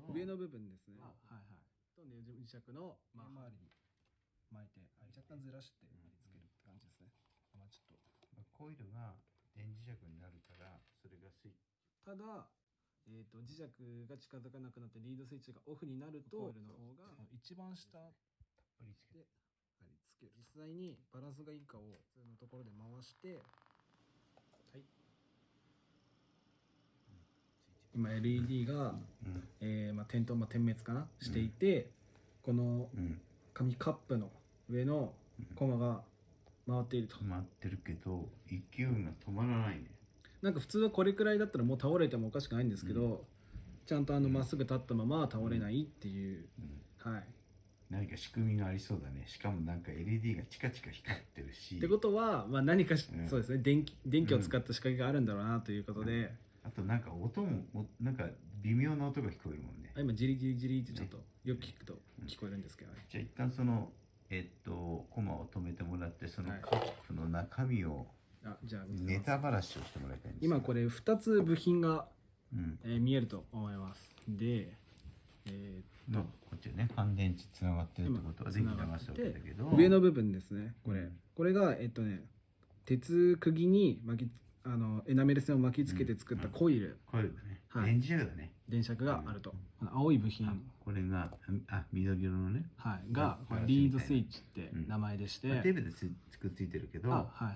ど。上の部分ですね。あはいはい。とネジ磁石のまあ、まあ周りに巻いて若干ずらして貼り付けるって感じですね、まあ、ちょっとまあコイルが電磁石になるからそれがスイッチ。ただえー、と磁石が近づかなくなってリードスイッチがオフになるとコイルの方が一番下たっぷりつけて貼り付ける。実際にバランスがいいかを普通のところで回してはい。今 LED が、うん。えーまあ、点灯、まあ、点滅かな？していて、このうん。紙カップの上のコマが回っていると、止まってるけど勢いが止まらないね。なんか普通はこれくらいだったらもう倒れてもおかしくないんですけど、ちゃんとあのまっすぐ立ったまま倒れないっていう、うん。はい。何か仕組みがありそうだね。しかもなんか LED がチカチカ光ってるし。ってことは、まあ、何かそうですね。電気電気を使った仕掛けがあるんだろうなということで、あとなんか音もおなんか微妙な音が聞こえるもんね。あ今ジリジリジリってちょっとよく聞くと聞こえるんですけどね、じゃあ一旦そのえっとコマを止めてもらってそのはい。カップの中身をあじゃあネタばらしをしてもらいたいんです今これ2つ部品が、うん。えー見えると思います。でえーっのとこっちはね乾電池つながってるってことは電気流すわけだけど。上の部分ですねこれ、うん。これがえっとね鉄釘に巻きあのエナメル線を巻きつけて作ったコイル、コイルだね、はい。電磁石だね。電飾があると、この青い部品、あこれがあ緑色のね。はい、がリードスイッチって名前でして、まあテープでつくっついてるけど。あはいは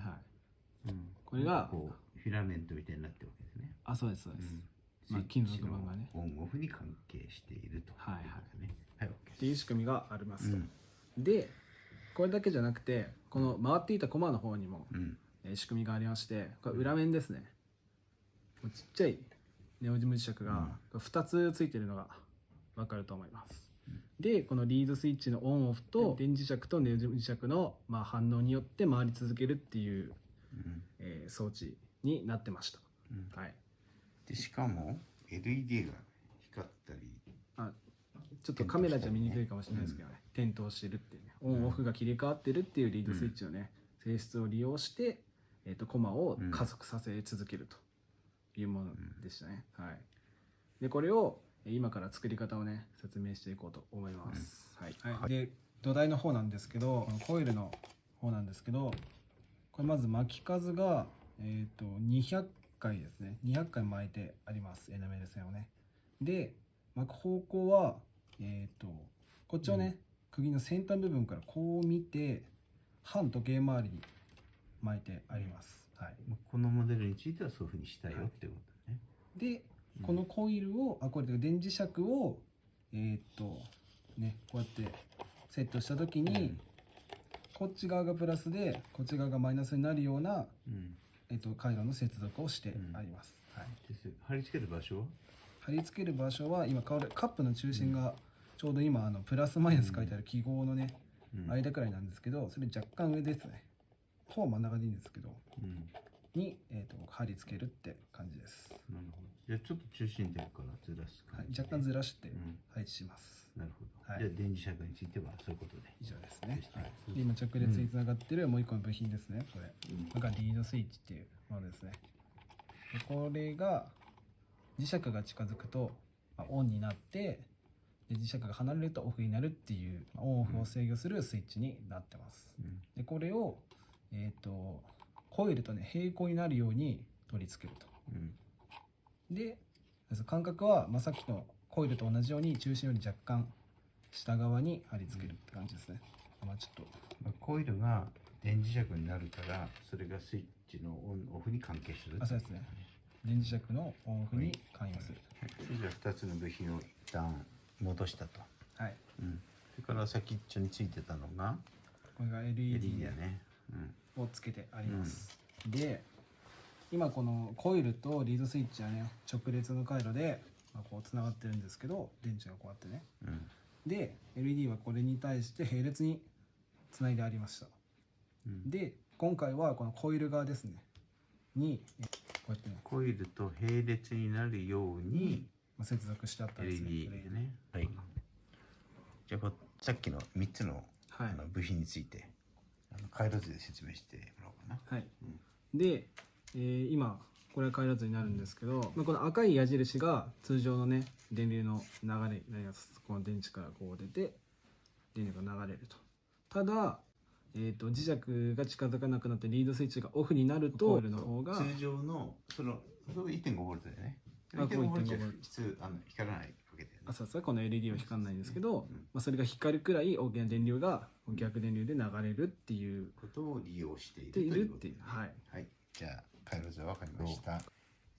い。うん。これがこうフィラメントみたいになってるわけですね。あそうですそうです、うん。まあ金属板がね。オンオフに関係していると。はいはい。はいっていう仕組みがありますと、うん。でこれだけじゃなくてこの回っていたコマの方にも、うん。えー仕組みがありましてこれ裏面ですね。ちっちゃいネオジム磁石が2つついてるのが分かると思います、でこのリードスイッチのオンオフと電磁石とネオジム磁石の、まあ、反応によって回り続けるっていう、うん。えー装置になってました、うん。はい。でしかも LED が光ったりあちょっとカメラじゃ見にくいかもしれないですけどね、点灯してるっていうね。オンオフが切り替わってるっていうリードスイッチのね、性質を利用して、えー、とコマを加速させ続けるというものでしたね、はい。でこれをえー今から作り方をね説明していこうと思います、はい、で土台の方なんですけどコイルの方なんですけどこれまず巻き数が、えー、と200回ですね。200回巻いてあります。エナメル線をね。で巻く方向はえっ、とこっちをね、釘の先端部分からこう見て反時計回りに巻いてあります、はい、まあこのモデルについてはそういうふうにしたよってことね、でこのコイルをあこれで電磁石をえっ、とねこうやってセットした時に、こっち側がプラスでこっち側がマイナスになるような、うん。えっと回路の接続をしてあります、はい、です貼り付ける場所は？貼り付ける場所は今カップの中心がちょうど今あのプラスマイナス書いてある記号のね、うん。間くらいなんですけどそれ若干上ですねほぼ真ん中でいいんですけどうん。に、えー、と貼り付けるって感じです、なるほど。じゃあちょっと中心点からずらすはい、感じで若干ずらしてうん。配置します、なるほど、はい。じゃあ電磁石についてはそういうことで。以上ですね、はい。で今直列につながってるもう一個の部品ですね。これ。これがリードスイッチっていうものですね。でこれが磁石が近づくと、まあオンになってで磁石が離れるとオフになるっていうまあオンオフを制御するスイッチになってます。うん。でこれをえっ、とコイルとね平行になるように取り付けると。うん。で間隔は、まあ、さっきのコイルと同じように中心より若干下側に貼り付けるって感じですね、まあちょっと。まあ、コイルが電磁石になるからそれがスイッチのオンオフに関係するあそうですね。電磁石のオンオフに関与する。はい。それじゃあ2つの部品を一旦戻したと、はい。うん、それから先っちょについてたのがこれが LED LED だね、うん、をつけてあります、で今このコイルとリードスイッチはね直列の回路で、まあ、こうつながってるんですけど電池がこうやってね。うん。で LED はこれに対して並列につないでありました。うん。で今回はこのコイル側ですね。にえこうやってね、コイルと並列になるようにまあ、接続してあったんですね。LED で。ね。はい。じゃあこさっきの3つの,、はい。あの部品についてあの回路図で説明してもらおうかな。はい、で、えー今これは変えらずになるんですけど、まあ、この赤い矢印が通常のね電流の流れになりますこの電池からこう出て電流が流れると。ただ、えー、と磁石が近づかなくなってリードスイッチがオフになるとコイルの方が通常のそのそれ1.5ボルトだよね。あこう1.5ボルト。じゃ1.5ボルト普通あの光らないわけだよね。あそうそうこの LED は光らないんですけど、うん。まあ、それが光るくらい大きな電流が逆電流で流れるっていう。ことを利用しているているということっていう。はい。はい、じゃあ回路図は分かりました、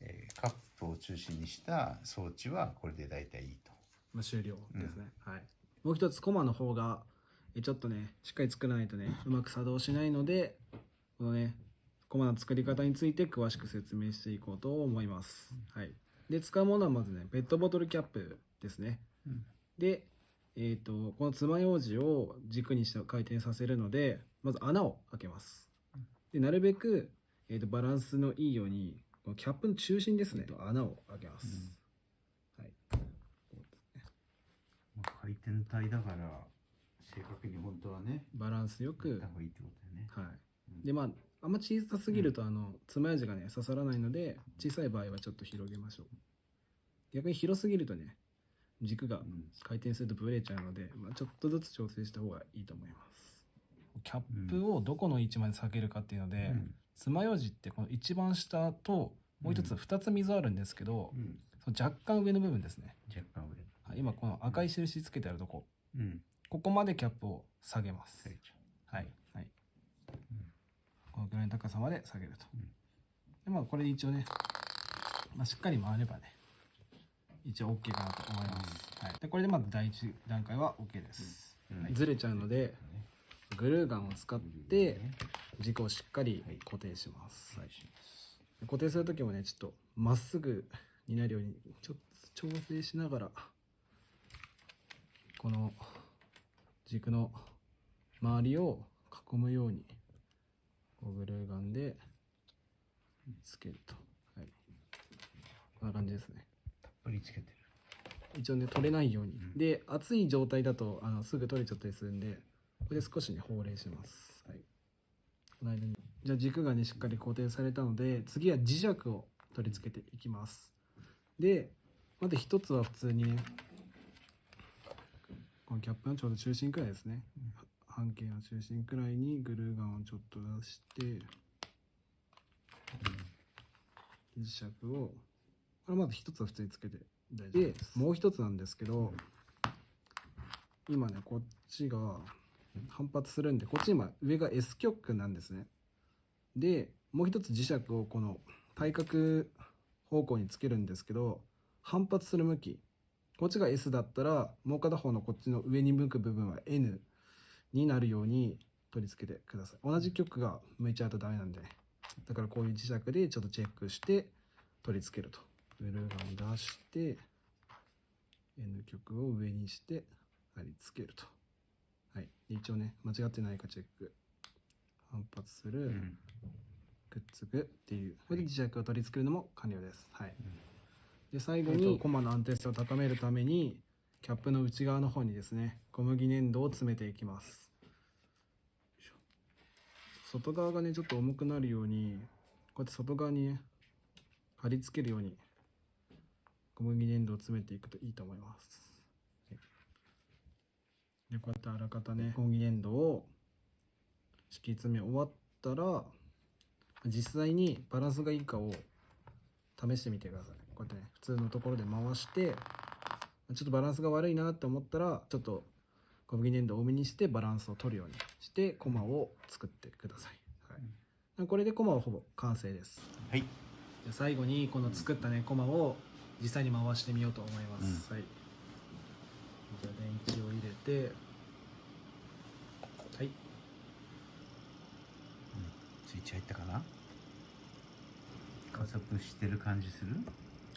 えーカップを中心にした装置はこれで大体いいと。まあ、終了ですね、はい。もう一つコマの方がえちょっとねしっかり作らないとねうまく作動しないのでこのねコマの作り方について詳しく説明していこうと思います、はい。で使うものはまずねペットボトルキャップですね、うん。でえっ、とこの爪楊枝を軸にして回転させるのでまず穴を開けます。でなるべく、えー、とバランスのいいようにこのキャップの中心ですね。穴を開けます、はい。まあ回転体だから正確に本当はねバランスよくた方がいいってことだよね。はい。で、まあ、あんま小さすぎると、あの、爪楊枝がね、刺さらないので、小さい場合はちょっと広げましょう。逆に広すぎるとね、軸がうん回転するとブレちゃうので、まあ、ちょっとずつ調整した方がいいと思います。キャップをどこの位置まで下げるかっていうので、うん爪楊枝ってこの一番下と、もう一つうん二つ溝あるんですけど、うんその若干上の部分ですね。若干上はい今この赤い印つけてあるとこ、うんここまでキャップを下げます。はい。はい。このぐらいの高さまで下げると。うんで、まあ、これで一応ね、まあ、しっかり回ればね、一応 OK かなと思います。はい。で、これでまず第一段階は OK です。うんはいずれちゃうので、グルーガンを使って、軸をしっかり固定します。はい。で固定するときもね、ちょっとまっすぐになるように、ちょっと調整しながら、この軸の周りを囲むように、こうグルーガンでつけると。はい。こんな感じですね。りつけてる一応ね、取れないように。うんで、熱い状態だと、あの、すぐ取れちゃったりするんで、これで少しね、放冷します。はい。この間に。じゃあ軸がね、しっかり固定されたので、次は磁石を取り付けていきます。で、まず一つは普通にね、このキャップのちょうど中心くらいですね。半径の中心くらいにグルーガンをちょっと出して、磁石を、これまず一つは普通につけて大丈夫です。もう一つなんですけど、今ね、こっちが反発するんで、こっち今上が S 極なんですね。で、もう一つ磁石をこの対角方向につけるんですけど、反発する向き。こっちが S だったら、もう片方のこっちの上に向く部分は N になるように取り付けてください。同じ極が向いちゃうとダメなんでね。だからこういう磁石でちょっとチェックして取り付けると。グルーガン出して、N 極を上にして貼り付けると。はい。で一応ね、間違ってないかチェック。反発する、うんくっつくっていう。これで磁石を取り付けるのも完了です。はい。で、最後に、コマの安定性を高めるために、キャップの内側の方にですね、小麦粘土を詰めていきます。外側がね、ちょっと重くなるように、こうやって外側にね、貼り付けるように、小麦粘土を詰めていくといいと思います。はいで、こうやってあらかたね、小麦粘土を敷き詰め終わったら、実際にバランスがいいかを試してみてください。こうやってね、普通のところで回して、ちょっとバランスが悪いなって思ったら、ちょっと小麦粘土を多めにしてバランスを取るようにして、コマを作ってください。はい、これでコマはほぼ完成です。はいじゃあ最後にこの作ったね、コマを実際に回してみようと思います。はい。じゃあ電池を入れて、はい。スイッチ入ったかな？加速してる感じする？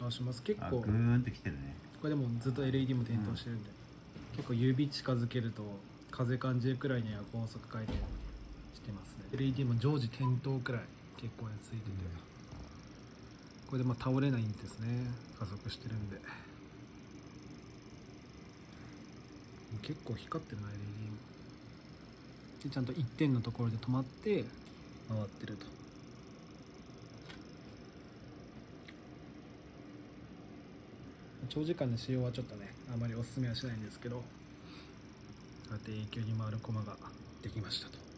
回します。結構。あグ、ーンときてるね。これでもずっと LED も点灯してるんで、結構指近づけると風感じるくらいには高速回転してますね。LED も常時点灯くらい結構ねついてて、これでまあ倒れないんですね。加速してるんで。結構光ってるな LED でちゃんと1点のところで止まって回ってると。長時間の使用はちょっとねあまりおすすめはしないんですけどこうやって永久に回る駒ができましたと。